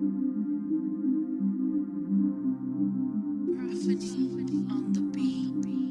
Prophany on the beat.